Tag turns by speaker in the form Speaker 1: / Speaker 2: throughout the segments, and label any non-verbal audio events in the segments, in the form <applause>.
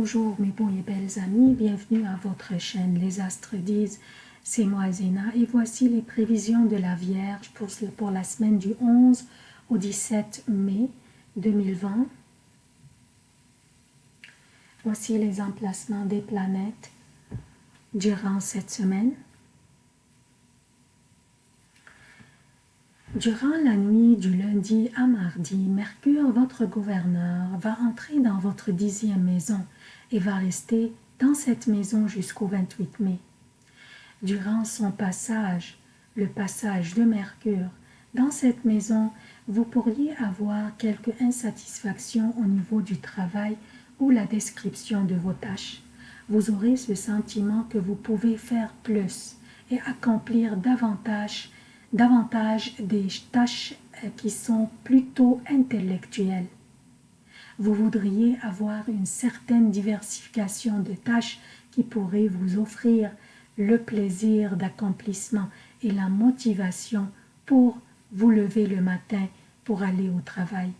Speaker 1: Bonjour mes bons et belles amis, bienvenue à votre chaîne Les Astres disent, c'est moi Zéna et voici les prévisions de la Vierge pour, la semaine du 11 au 17 mai 2020. Voici les emplacements des planètes durant cette semaine. Durant la nuit du lundi à mardi, Mercure, votre gouverneur, va entrer dans votre dixième maison et va rester dans cette maison jusqu'au 28 mai. Durant son passage, le passage de Mercure, dans cette maison, vous pourriez avoir quelques insatisfactions au niveau du travail ou la description de vos tâches. Vous aurez ce sentiment que vous pouvez faire plus et accomplir davantage davantage des tâches qui sont plutôt intellectuelles. Vous voudriez avoir une certaine diversification de tâches qui pourraient vous offrir le plaisir d'accomplissement et la motivation pour vous lever le matin pour aller au travail.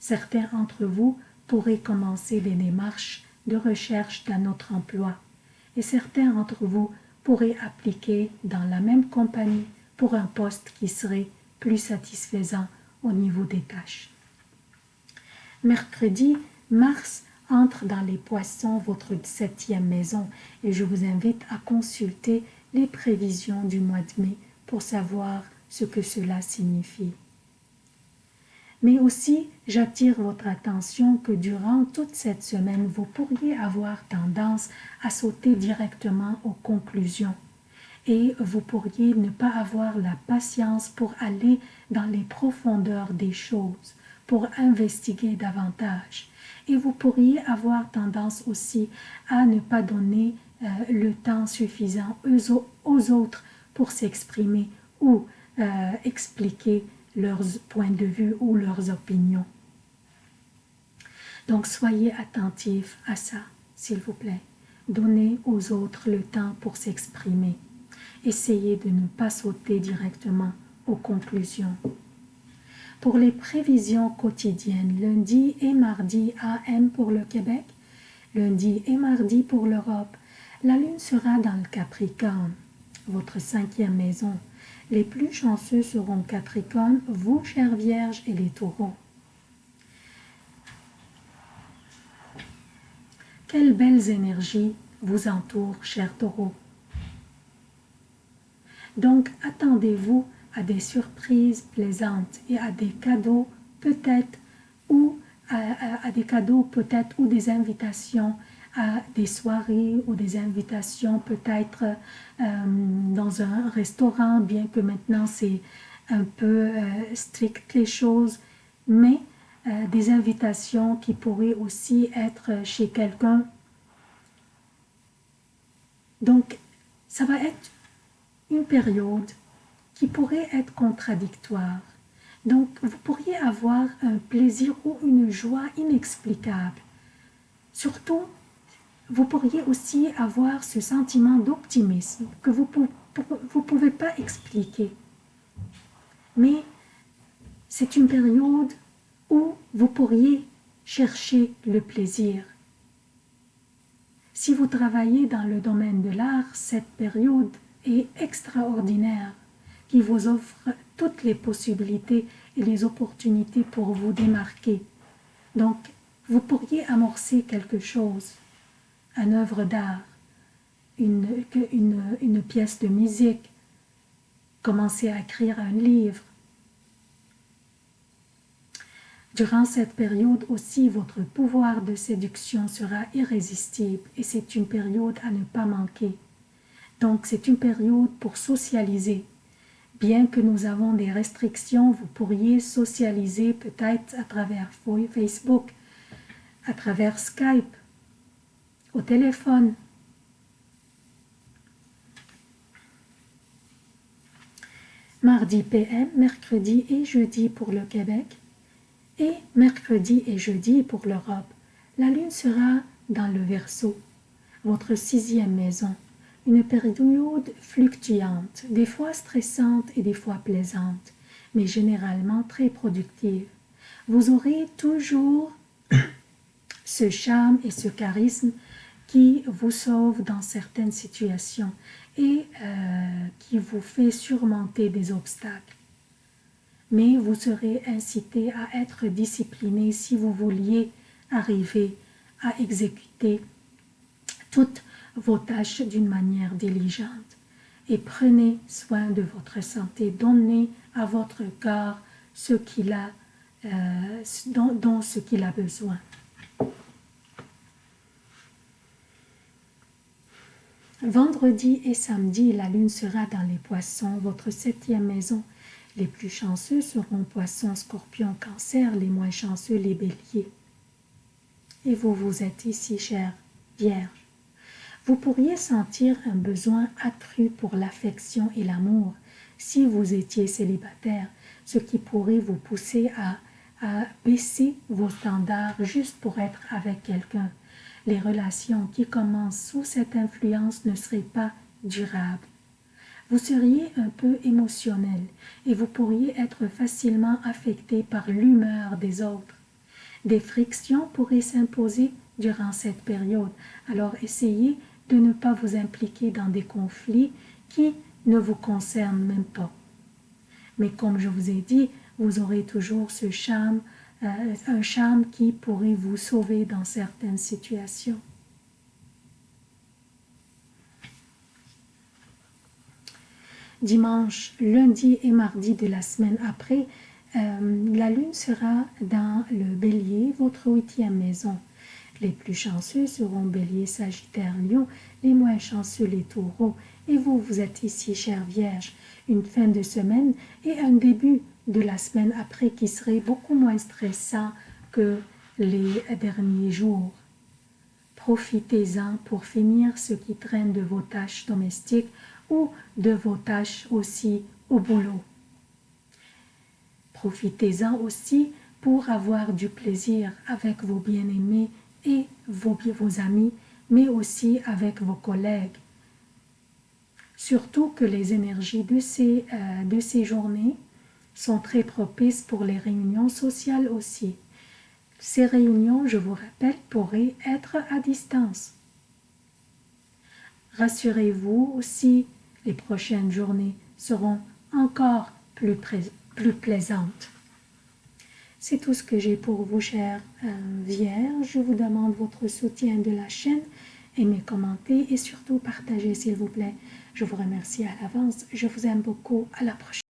Speaker 1: Certains d'entre vous pourraient commencer des démarches de recherche d'un autre emploi et certains d'entre vous pourraient appliquer dans la même compagnie pour un poste qui serait plus satisfaisant au niveau des tâches. Mercredi, Mars entre dans les poissons, votre septième maison, et je vous invite à consulter les prévisions du mois de mai pour savoir ce que cela signifie. Mais aussi, j'attire votre attention que durant toute cette semaine, vous pourriez avoir tendance à sauter directement aux conclusions. Et vous pourriez ne pas avoir la patience pour aller dans les profondeurs des choses, pour investiguer davantage. Et vous pourriez avoir tendance aussi à ne pas donner euh, le temps suffisant aux, autres pour s'exprimer ou euh, expliquer leurs points de vue ou leurs opinions. Donc soyez attentifs à ça, s'il vous plaît. Donnez aux autres le temps pour s'exprimer essayez de ne pas sauter directement aux conclusions. Pour les prévisions quotidiennes, lundi et mardi AM pour le Québec, lundi et mardi pour l'Europe, la Lune sera dans le Capricorne, votre cinquième maison. Les plus chanceux seront Capricorne, vous, chère Vierge, et les taureaux. Quelles belles énergies vous entourent, chers taureaux. Donc, attendez-vous à des surprises plaisantes et à des cadeaux peut-être ou à, des cadeaux peut-être ou des invitations à des soirées ou des invitations peut-être euh, dans un restaurant, bien que maintenant c'est un peu euh, strict les choses, mais euh, des invitations qui pourraient aussi être chez quelqu'un. Donc, ça va être une période qui pourrait être contradictoire. Donc, vous pourriez avoir un plaisir ou une joie inexplicable. Surtout, vous pourriez aussi avoir ce sentiment d'optimisme que vous ne pouvez pas expliquer. Mais c'est une période où vous pourriez chercher le plaisir. Si vous travaillez dans le domaine de l'art, cette période extraordinaire qui vous offre toutes les possibilités et les opportunités pour vous démarquer. Donc, vous pourriez amorcer quelque chose, une œuvre d'art, une, une, une pièce de musique, commencer à écrire un livre. Durant cette période aussi, votre pouvoir de séduction sera irrésistible et c'est une période à ne pas manquer. Donc c'est une période pour socialiser. Bien que nous avons des restrictions, vous pourriez socialiser peut-être à travers Facebook, à travers Skype, au téléphone. Mardi PM, mercredi et jeudi pour le Québec et mercredi et jeudi pour l'Europe. La Lune sera dans le Verseau, votre sixième maison une période fluctuante, des fois stressante et des fois plaisante, mais généralement très productive. Vous aurez toujours <coughs> ce charme et ce charisme qui vous sauve dans certaines situations et euh, qui vous fait surmonter des obstacles. Mais vous serez incité à être discipliné si vous vouliez arriver à exécuter toutes vos tâches d'une manière diligente. Et prenez soin de votre santé, donnez à votre corps ce qu'il a, euh, dont ce qu'il a besoin. Vendredi et samedi, la lune sera dans les poissons, votre septième maison. Les plus chanceux seront poissons, scorpions, cancer, les moins chanceux, les béliers. Et vous, vous êtes ici, chère Vierge. Vous pourriez sentir un besoin accru pour l'affection et l'amour si vous étiez célibataire, ce qui pourrait vous pousser à, à baisser vos standards juste pour être avec quelqu'un les relations qui commencent sous cette influence ne seraient pas durables. Vous seriez un peu émotionnel et vous pourriez être facilement affecté par l'humeur des autres. Des frictions pourraient s'imposer durant cette période, alors essayez de ne pas vous impliquer dans des conflits qui ne vous concernent même pas. Mais comme je vous ai dit, vous aurez toujours ce charme euh, un charme qui pourrait vous sauver dans certaines situations. Dimanche, lundi et mardi de la semaine après, euh, la lune sera dans le bélier, votre huitième maison. Les plus chanceux seront bélier, sagittaire, lion, les moins chanceux les taureaux. Et vous, vous êtes ici, chère Vierge, une fin de semaine et un début de la semaine après qui serait beaucoup moins stressant que les derniers jours. Profitez-en pour finir ce qui traîne de vos tâches domestiques ou de vos tâches aussi au boulot. Profitez-en aussi pour avoir du plaisir avec vos bien-aimés et vos, amis, mais aussi avec vos collègues. Surtout que les énergies de ces, euh, de ces journées sont très propices pour les réunions sociales aussi. Ces réunions, je vous rappelle, pourraient être à distance. Rassurez-vous aussi, les prochaines journées seront encore plus, plus plaisantes. C'est tout ce que j'ai pour vous, chers euh. Je vous demande votre soutien de la chaîne, aimez, commentez et surtout partagez, s'il vous plaît. Je vous remercie à l'avance. Je vous aime beaucoup. À la prochaine.